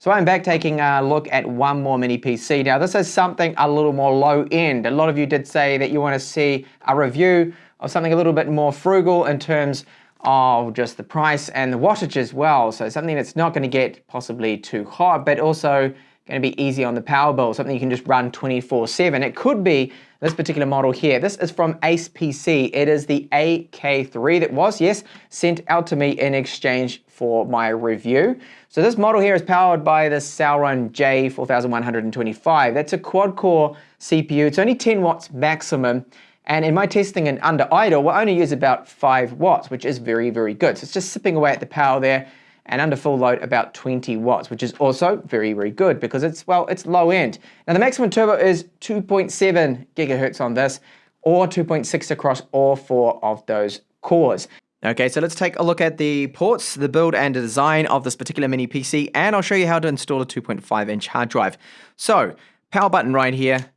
So I'm back taking a look at one more mini PC. Now this is something a little more low end. A lot of you did say that you want to see a review of something a little bit more frugal in terms of just the price and the wattage as well. So something that's not going to get possibly too hot, but also going to be easy on the power bill, something you can just run 24-7. It could be this particular model here. This is from Ace PC. It is the AK3 that was, yes, sent out to me in exchange for my review. So this model here is powered by the Celeron J4125. That's a quad-core CPU. It's only 10 watts maximum. And in my testing and under idle, we'll only use about 5 watts, which is very, very good. So it's just sipping away at the power there and under full load about 20 watts, which is also very, very good because it's, well, it's low end. Now the maximum turbo is 2.7 gigahertz on this or 2.6 across all four of those cores. Okay, so let's take a look at the ports, the build and the design of this particular mini PC, and I'll show you how to install a 2.5 inch hard drive. So, power button right here,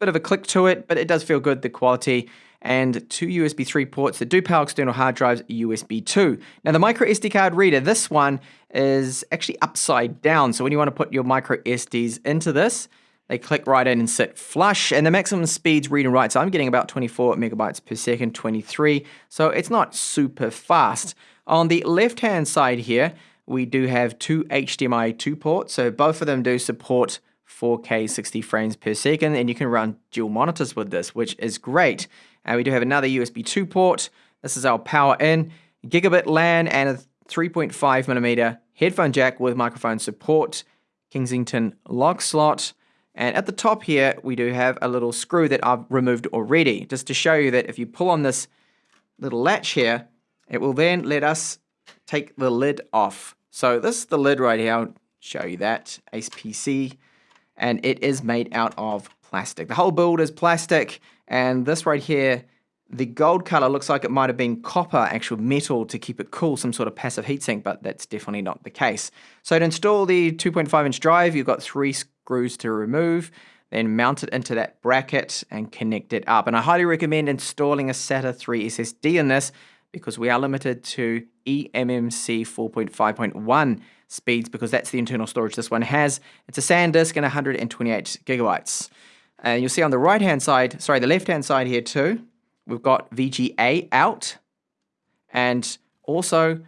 bit of a click to it, but it does feel good, the quality and two USB 3 ports that do power external hard drives USB 2. Now the micro SD card reader, this one is actually upside down. So when you want to put your micro SDs into this, they click right in and sit flush and the maximum speeds read and write. So I'm getting about 24 megabytes per second, 23. So it's not super fast. On the left hand side here, we do have two HDMI 2 ports. So both of them do support 4K 60 frames per second and you can run dual monitors with this, which is great. And we do have another USB 2 port. This is our power in, gigabit LAN, and a 3.5 millimeter headphone jack with microphone support, Kensington lock slot. And at the top here, we do have a little screw that I've removed already, just to show you that if you pull on this little latch here, it will then let us take the lid off. So this is the lid right here. I'll show you that, Ace PC. And it is made out of plastic. The whole build is plastic. And this right here, the gold color looks like it might have been copper, actual metal to keep it cool, some sort of passive heatsink, but that's definitely not the case. So to install the 2.5 inch drive, you've got three screws to remove, then mount it into that bracket and connect it up. And I highly recommend installing a SATA 3 SSD in this because we are limited to eMMC 4.5.1 speeds because that's the internal storage this one has. It's a SanDisk and 128 gigabytes. And you'll see on the right hand side, sorry, the left hand side here too, we've got VGA out. And also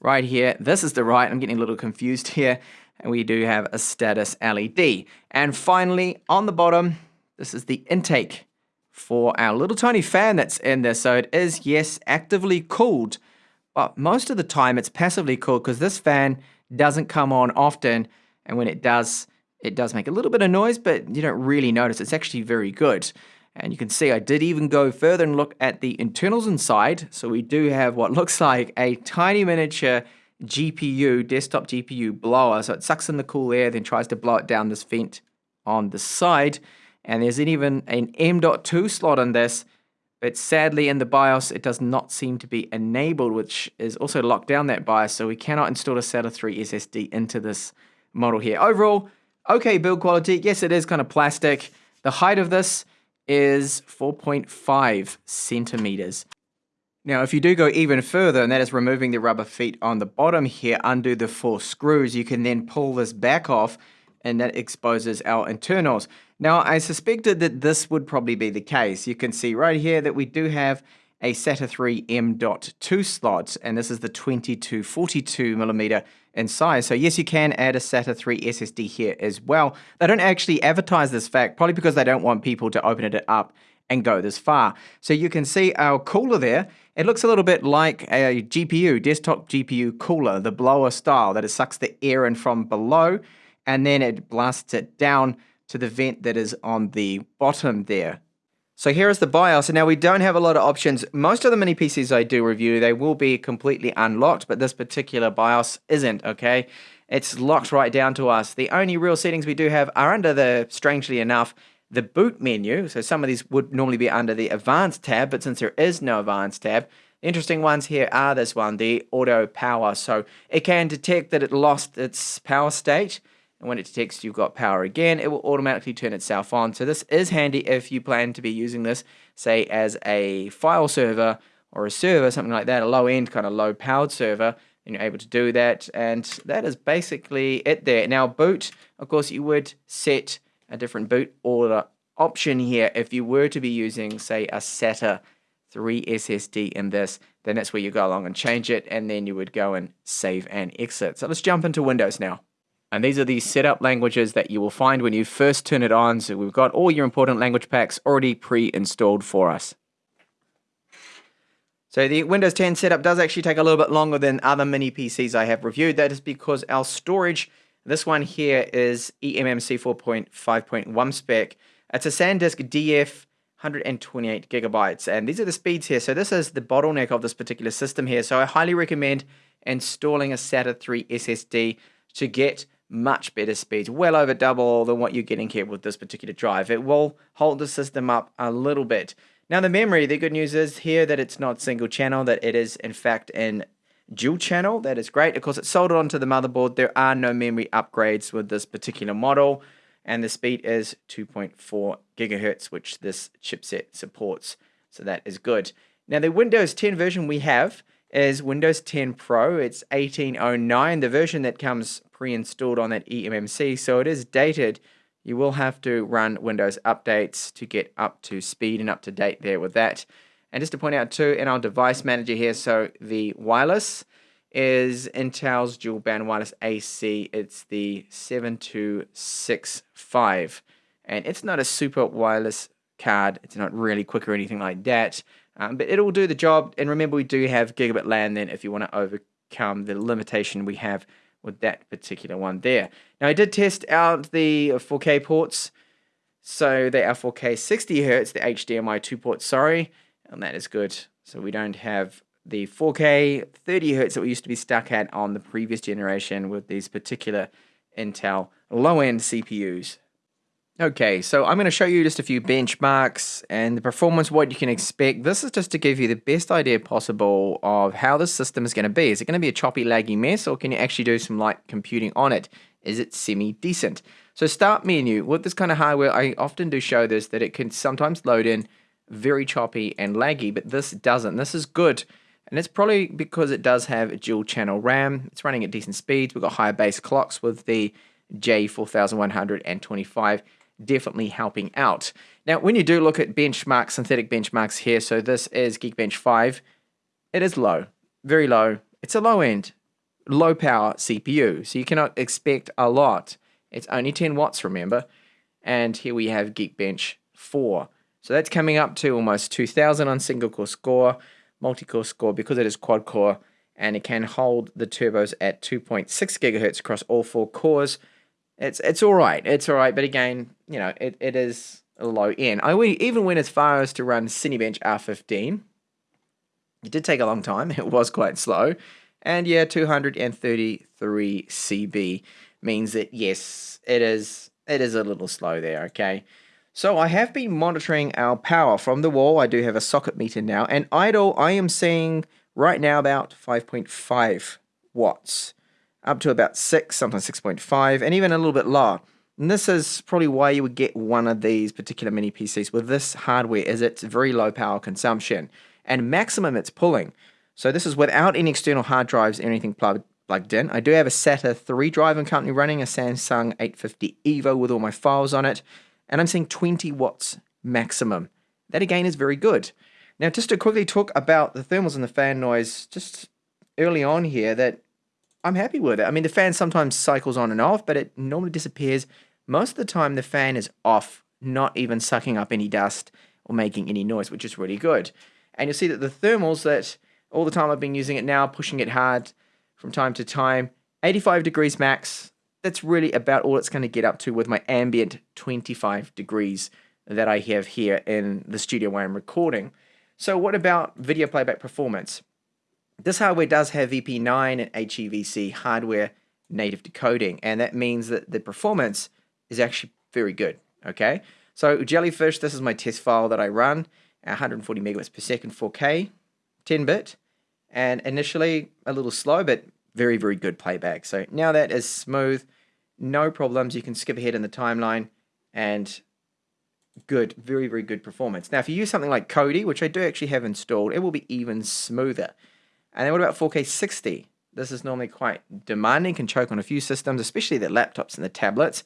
right here, this is the right, I'm getting a little confused here. And we do have a status LED. And finally, on the bottom, this is the intake for our little tiny fan that's in there. So it is, yes, actively cooled, but most of the time it's passively cooled because this fan doesn't come on often. And when it does, it does make a little bit of noise, but you don't really notice. It's actually very good. And you can see I did even go further and look at the internals inside. So we do have what looks like a tiny miniature GPU, desktop GPU blower. So it sucks in the cool air, then tries to blow it down this vent on the side. And there's even an M.2 slot on this, but sadly in the BIOS it does not seem to be enabled, which is also locked down that BIOS. So we cannot install a SATA 3 SSD into this model here. Overall, Okay build quality. Yes, it is kind of plastic. The height of this is 4.5 centimeters. Now, if you do go even further, and that is removing the rubber feet on the bottom here, undo the four screws, you can then pull this back off, and that exposes our internals. Now, I suspected that this would probably be the case. You can see right here that we do have a SATA 3 M.2 slot, and this is the 2242 millimeter in size. So yes, you can add a SATA 3 SSD here as well. They don't actually advertise this fact, probably because they don't want people to open it up and go this far. So you can see our cooler there. It looks a little bit like a GPU, desktop GPU cooler, the blower style, that it sucks the air in from below and then it blasts it down to the vent that is on the bottom there. So here is the BIOS, and now we don't have a lot of options. Most of the mini PCs I do review, they will be completely unlocked, but this particular BIOS isn't, okay? It's locked right down to us. The only real settings we do have are under the, strangely enough, the boot menu. So some of these would normally be under the advanced tab, but since there is no advanced tab, interesting ones here are this one, the auto power. So it can detect that it lost its power state, and when it detects you've got power again, it will automatically turn itself on. So this is handy if you plan to be using this, say, as a file server or a server, something like that, a low-end kind of low-powered server, and you're able to do that. And that is basically it there. Now, boot, of course, you would set a different boot order option here if you were to be using, say, a SATA 3 SSD in this, then that's where you go along and change it, and then you would go and save and exit. So let's jump into Windows now. And these are the setup languages that you will find when you first turn it on. So we've got all your important language packs already pre-installed for us. So the Windows 10 setup does actually take a little bit longer than other mini PCs I have reviewed. That is because our storage, this one here is eMMC 4.5.1 spec. It's a SanDisk DF 128 gigabytes. And these are the speeds here. So this is the bottleneck of this particular system here. So I highly recommend installing a SATA 3 SSD to get much better speeds, well over double than what you're getting here with this particular drive. It will hold the system up a little bit. Now the memory, the good news is here that it's not single channel, that it is in fact in dual channel. That is great. Of course, it's soldered onto the motherboard. There are no memory upgrades with this particular model and the speed is 2.4 gigahertz, which this chipset supports. So that is good. Now the Windows 10 version we have is Windows 10 Pro. It's 1809, the version that comes pre-installed on that eMMC, so it is dated. You will have to run Windows updates to get up to speed and up to date there with that. And just to point out too, in our device manager here, so the wireless, is Intel's dual band wireless AC. It's the 7265. And it's not a super wireless card. It's not really quick or anything like that. Um, but it'll do the job. And remember, we do have gigabit LAN then if you want to overcome the limitation we have with that particular one there. Now, I did test out the 4K ports. So they are 4K 60 hertz, the HDMI 2 port, sorry. And that is good. So we don't have the 4K 30 hertz that we used to be stuck at on the previous generation with these particular Intel low-end CPUs. Okay, so I'm going to show you just a few benchmarks and the performance, what you can expect. This is just to give you the best idea possible of how this system is going to be. Is it going to be a choppy, laggy mess, or can you actually do some light computing on it? Is it semi-decent? So start menu, with this kind of hardware, I often do show this, that it can sometimes load in very choppy and laggy, but this doesn't. This is good and it's probably because it does have a dual channel RAM. It's running at decent speeds. We've got higher base clocks with the J4125 definitely helping out. Now, when you do look at benchmarks, synthetic benchmarks here, so this is Geekbench 5, it is low, very low. It's a low end, low power CPU, so you cannot expect a lot. It's only 10 watts, remember? And here we have Geekbench 4. So that's coming up to almost 2000 on single core score multi-core score because it is quad core and it can hold the turbos at 2.6 gigahertz across all four cores. It's it's all right. It's all right, but again, you know, it, it is a low end. I even went as far as to run Cinebench R15. It did take a long time. It was quite slow. And yeah, 233 CB means that yes, it is it is a little slow there, okay? So I have been monitoring our power from the wall. I do have a socket meter now. And idle, I am seeing right now about 5.5 watts. Up to about 6, sometimes 6.5, and even a little bit lower. And this is probably why you would get one of these particular mini PCs with this hardware is it's very low power consumption. And maximum it's pulling. So this is without any external hard drives or anything plugged plugged in. I do have a SATA 3 drive I'm currently running, a Samsung 850 EVO with all my files on it and I'm seeing 20 watts maximum. That again is very good. Now, just to quickly talk about the thermals and the fan noise, just early on here, that I'm happy with it. I mean, the fan sometimes cycles on and off, but it normally disappears. Most of the time, the fan is off, not even sucking up any dust or making any noise, which is really good. And you'll see that the thermals that all the time I've been using it now, pushing it hard from time to time, 85 degrees max, that's really about all it's going to get up to with my ambient 25 degrees that I have here in the studio where I'm recording. So what about video playback performance? This hardware does have VP9 and HEVC hardware native decoding, and that means that the performance is actually very good, okay? So Jellyfish, this is my test file that I run, 140 megabits per second 4K, 10-bit, and initially a little slow, but very, very good playback. So now that is smooth, no problems. You can skip ahead in the timeline and good, very, very good performance. Now, if you use something like Kodi, which I do actually have installed, it will be even smoother. And then what about 4K 60? This is normally quite demanding, can choke on a few systems, especially the laptops and the tablets.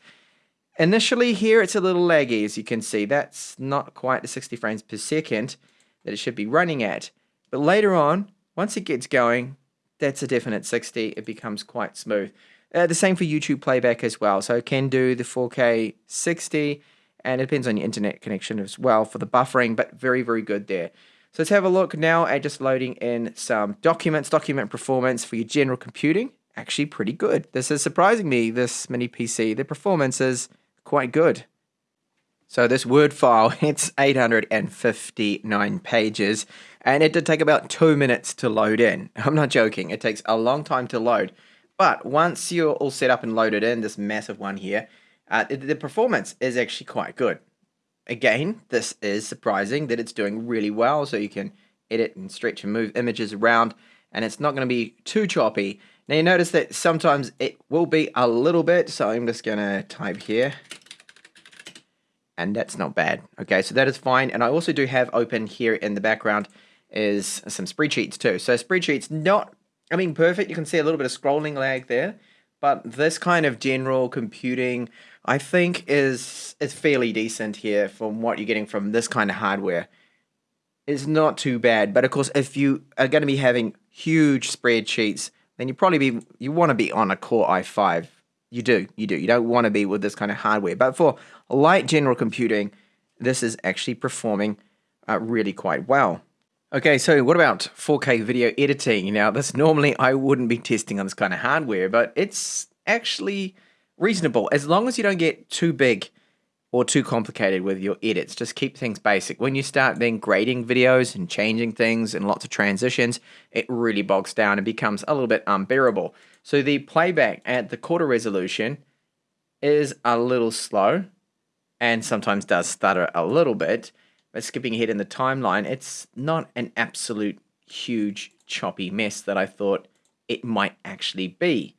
Initially here it's a little laggy as you can see. That's not quite the 60 frames per second that it should be running at. But later on, once it gets going, that's a definite 60. It becomes quite smooth. Uh, the same for YouTube playback as well. So it can do the 4K 60 and it depends on your internet connection as well for the buffering, but very, very good there. So let's have a look now at just loading in some documents, document performance for your general computing. Actually pretty good. This is surprising me, this mini PC. The performance is quite good. So this Word file, it's 859 pages, and it did take about two minutes to load in. I'm not joking, it takes a long time to load. But once you're all set up and loaded in, this massive one here, uh, the, the performance is actually quite good. Again, this is surprising that it's doing really well, so you can edit and stretch and move images around, and it's not going to be too choppy. Now you notice that sometimes it will be a little bit, so I'm just going to type here and that's not bad. Okay, so that is fine. And I also do have open here in the background is some spreadsheets too. So spreadsheets, not, I mean, perfect. You can see a little bit of scrolling lag there, but this kind of general computing, I think is, is fairly decent here from what you're getting from this kind of hardware. It's not too bad, but of course, if you are going to be having huge spreadsheets, then you probably be, you want to be on a Core i5 you do, you do. You don't want to be with this kind of hardware. But for light general computing, this is actually performing uh, really quite well. Okay, so what about 4K video editing? Now, this normally I wouldn't be testing on this kind of hardware, but it's actually reasonable as long as you don't get too big or too complicated with your edits. Just keep things basic. When you start then grading videos and changing things and lots of transitions, it really bogs down and becomes a little bit unbearable. So the playback at the quarter resolution is a little slow and sometimes does stutter a little bit. Skipping ahead in the timeline, it's not an absolute huge choppy mess that I thought it might actually be.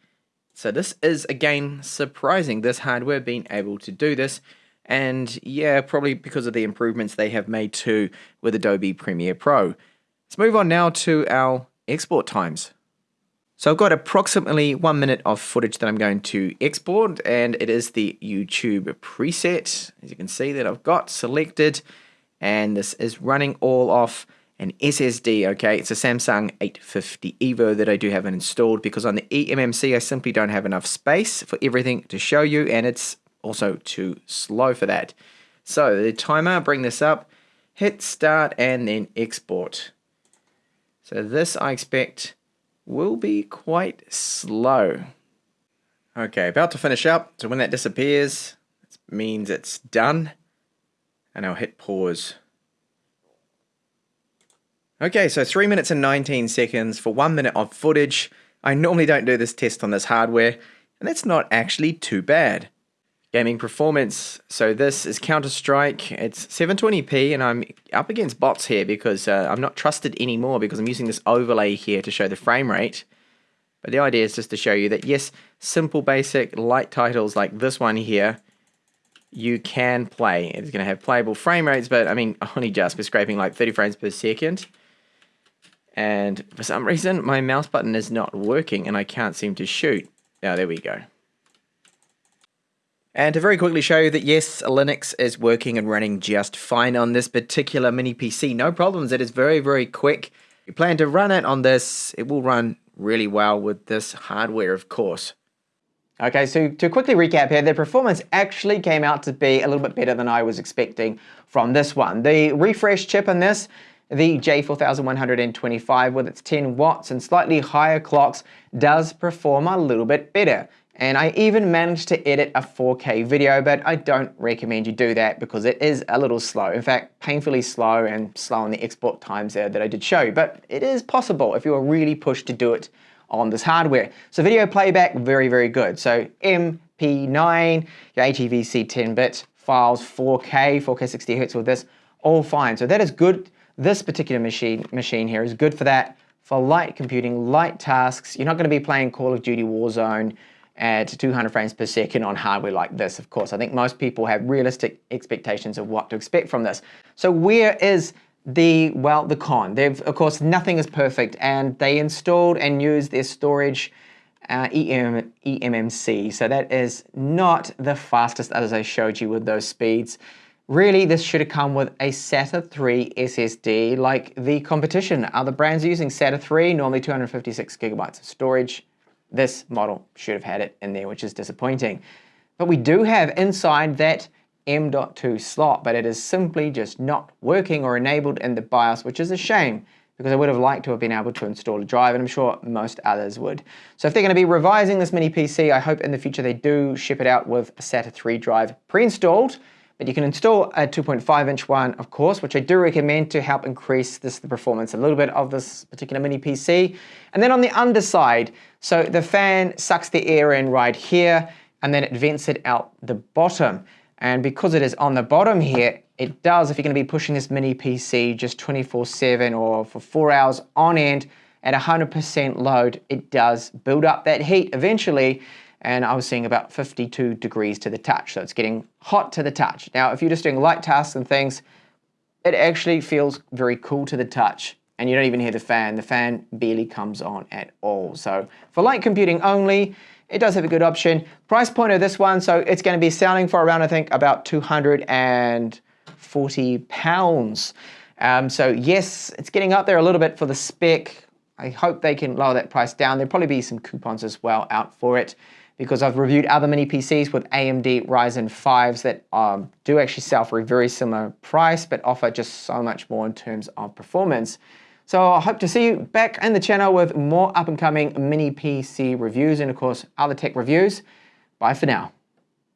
So this is again surprising, this hardware being able to do this. And yeah, probably because of the improvements they have made too with Adobe Premiere Pro. Let's move on now to our export times. So I've got approximately one minute of footage that I'm going to export and it is the YouTube preset. As you can see that I've got selected and this is running all off an SSD, okay? It's a Samsung 850 EVO that I do have installed because on the eMMC I simply don't have enough space for everything to show you and it's also too slow for that. So the timer, bring this up, hit start and then export. So this I expect will be quite slow. Okay, about to finish up. So when that disappears, it means it's done. And I'll hit pause. Okay, so 3 minutes and 19 seconds for 1 minute of footage. I normally don't do this test on this hardware, and that's not actually too bad gaming performance. So this is Counter-Strike. It's 720p and I'm up against bots here because uh, I'm not trusted anymore because I'm using this overlay here to show the frame rate. But the idea is just to show you that yes, simple basic light titles like this one here, you can play. It's going to have playable frame rates, but I mean only just. We're scraping like 30 frames per second. And for some reason, my mouse button is not working and I can't seem to shoot. Now, there we go. And to very quickly show you that yes, Linux is working and running just fine on this particular mini PC. No problems, it is very, very quick. You plan to run it on this, it will run really well with this hardware, of course. Okay, so to quickly recap here, the performance actually came out to be a little bit better than I was expecting from this one. The refresh chip in this, the J4125 with its 10 watts and slightly higher clocks does perform a little bit better. And I even managed to edit a 4K video, but I don't recommend you do that because it is a little slow. In fact, painfully slow and slow on the export times there that I did show you. But it is possible if you are really pushed to do it on this hardware. So video playback, very, very good. So VP9, your HEVC 10-bit files, 4K, 4K 60 Hz with this, all fine. So that is good. This particular machine, machine here is good for that, for light computing, light tasks. You're not going to be playing Call of Duty Warzone, at 200 frames per second on hardware like this, of course. I think most people have realistic expectations of what to expect from this. So where is the, well, the con. They've, of course, nothing is perfect and they installed and used their storage uh, EM, eMMC. So that is not the fastest as I showed you with those speeds. Really, this should have come with a SATA 3 SSD like the competition. Other brands are using SATA 3, normally 256 gigabytes of storage. This model should have had it in there, which is disappointing. But we do have inside that M.2 slot, but it is simply just not working or enabled in the BIOS, which is a shame because I would have liked to have been able to install a drive, and I'm sure most others would. So if they're going to be revising this mini PC, I hope in the future they do ship it out with a SATA 3 drive pre-installed, but you can install a 2.5 inch one, of course, which I do recommend to help increase this the performance a little bit of this particular mini PC. And then on the underside, so the fan sucks the air in right here, and then it vents it out the bottom. And because it is on the bottom here, it does, if you're gonna be pushing this mini PC just 24-7 or for four hours on end at 100% load, it does build up that heat eventually. And I was seeing about 52 degrees to the touch. So it's getting hot to the touch. Now, if you're just doing light tasks and things, it actually feels very cool to the touch and you don't even hear the fan. The fan barely comes on at all. So for light computing only, it does have a good option. Price point of this one, so it's going to be selling for around, I think, about 240 pounds. Um, so yes, it's getting up there a little bit for the spec. I hope they can lower that price down. There'll probably be some coupons as well out for it because I've reviewed other mini PCs with AMD Ryzen 5s that um, do actually sell for a very similar price but offer just so much more in terms of performance. So I hope to see you back in the channel with more up and coming mini PC reviews and of course other tech reviews. Bye for now.